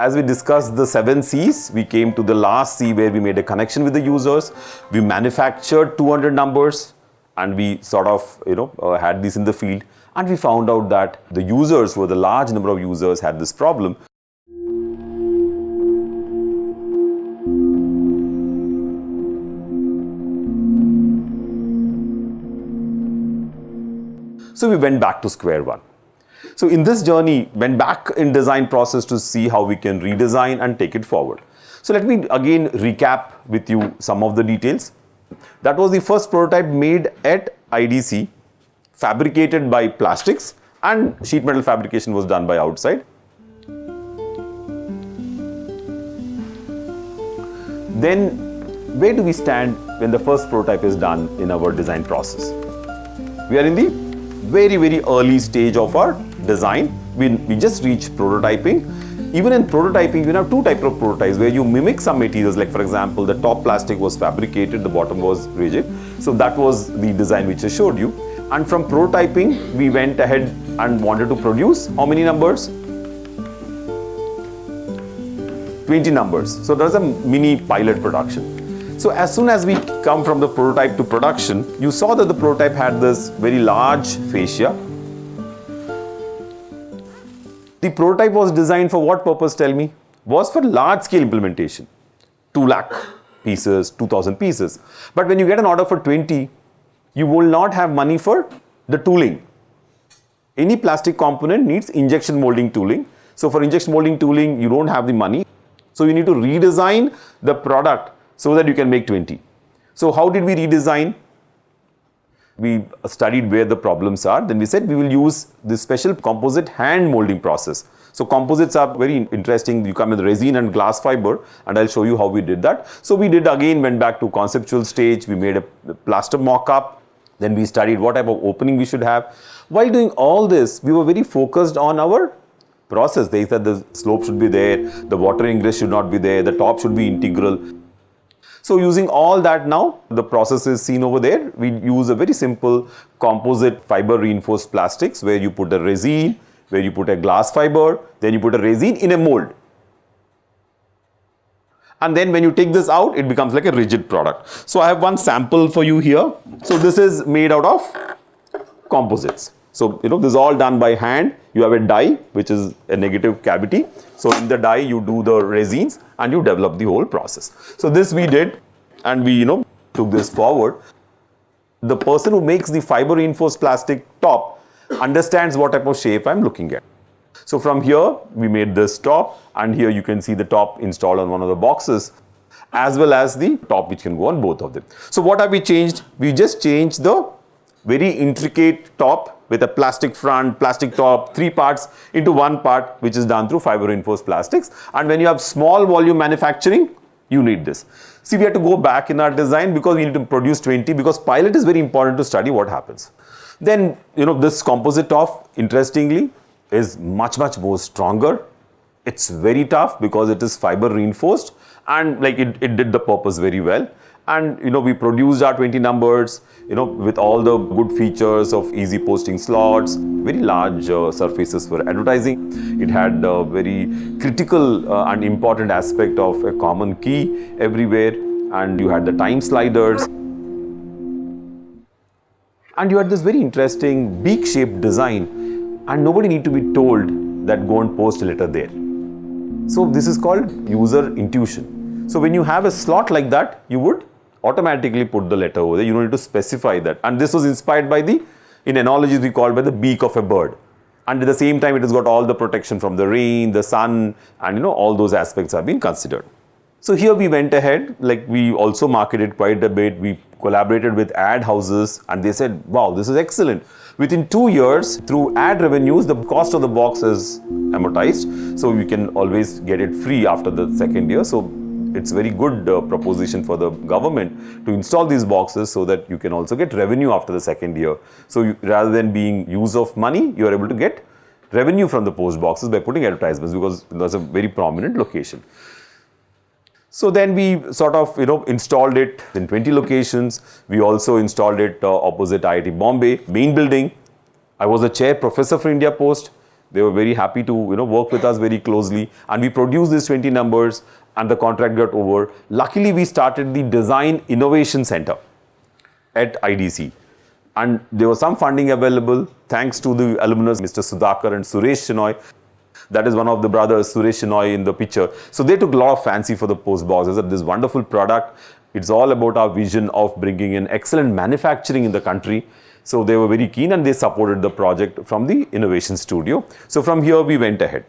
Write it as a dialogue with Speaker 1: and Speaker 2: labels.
Speaker 1: As we discussed the seven C's, we came to the last C where we made a connection with the users. We manufactured 200 numbers and we sort of, you know, uh, had these in the field. And we found out that the users, were the large number of users, had this problem. So we went back to square one. So in this journey, went back in design process to see how we can redesign and take it forward. So let me again recap with you some of the details. That was the first prototype made at IDC, fabricated by plastics and sheet metal fabrication was done by outside. Then where do we stand when the first prototype is done in our design process? We are in the very, very early stage of our design. We, we just reached prototyping. Even in prototyping, we have two types of prototypes where you mimic some materials, like for example, the top plastic was fabricated, the bottom was rigid. So that was the design which I showed you. And from prototyping, we went ahead and wanted to produce how many numbers? 20 numbers. So there's a mini pilot production. So as soon as we come from the prototype to production, you saw that the prototype had this very large fascia. The prototype was designed for what purpose, tell me? Was for large scale implementation. 2 lakh pieces, 2000 pieces. But when you get an order for 20, you will not have money for the tooling. Any plastic component needs injection molding tooling. So for injection molding tooling, you don't have the money. So you need to redesign the product so that you can make 20. So how did we redesign? We studied where the problems are. Then we said we will use this special composite hand molding process. So composites are very interesting. You come with resin and glass fiber and I'll show you how we did that. So we did again went back to conceptual stage. We made a plaster mock-up. Then we studied what type of opening we should have. While doing all this, we were very focused on our process. They said the slope should be there, the water ingress should not be there, the top should be integral. So using all that now, the process is seen over there. We use a very simple composite fiber reinforced plastics where you put a resin, where you put a glass fiber, then you put a resin in a mold. And then when you take this out, it becomes like a rigid product. So I have one sample for you here. So this is made out of composites. So, you know, this is all done by hand. You have a die, which is a negative cavity. So, in the die, you do the resins and you develop the whole process. So, this we did and we, you know, took this forward. The person who makes the fiber reinforced plastic top understands what type of shape I'm looking at. So, from here, we made this top and here you can see the top installed on one of the boxes as well as the top which can go on both of them. So, what have we changed? We just changed the very intricate top with a plastic front, plastic top, three parts into one part which is done through fiber reinforced plastics. And when you have small volume manufacturing, you need this. See, we have to go back in our design because we need to produce 20 because pilot is very important to study what happens. Then, you know, this composite top, interestingly, is much, much more stronger. It's very tough because it is fiber reinforced and like it, it did the purpose very well and you know we produced our 20 numbers you know with all the good features of easy posting slots. Very large uh, surfaces for advertising. It had a very critical uh, and important aspect of a common key everywhere. And you had the time sliders. And you had this very interesting beak shaped design. And nobody need to be told that go and post a letter there. So this is called user intuition. So when you have a slot like that you would automatically put the letter over there. You don't need to specify that. And this was inspired by the, in analogies we call by the beak of a bird. And at the same time, it has got all the protection from the rain, the sun, and you know, all those aspects have been considered. So here we went ahead, like we also marketed quite a bit. We collaborated with ad houses and they said, wow, this is excellent. Within two years, through ad revenues, the cost of the box is amortized. So you can always get it free after the second year. So it's very good uh, proposition for the government to install these boxes so that you can also get revenue after the second year. So you, rather than being use of money, you are able to get revenue from the post boxes by putting advertisements because that's a very prominent location. So then we sort of, you know, installed it in 20 locations. We also installed it uh, opposite IIT Bombay, main building. I was a chair professor for India Post. They were very happy to you know work with us very closely, and we produced these 20 numbers, and the contract got over. Luckily, we started the Design Innovation Center at IDC, and there was some funding available thanks to the alumnus, Mr. Sudhakar and Suresh Shenoy. That is one of the brothers, Suresh Shenoy, in the picture. So they took a lot of fancy for the post box. Said, this wonderful product. It's all about our vision of bringing in excellent manufacturing in the country. So they were very keen and they supported the project from the innovation studio. So from here we went ahead.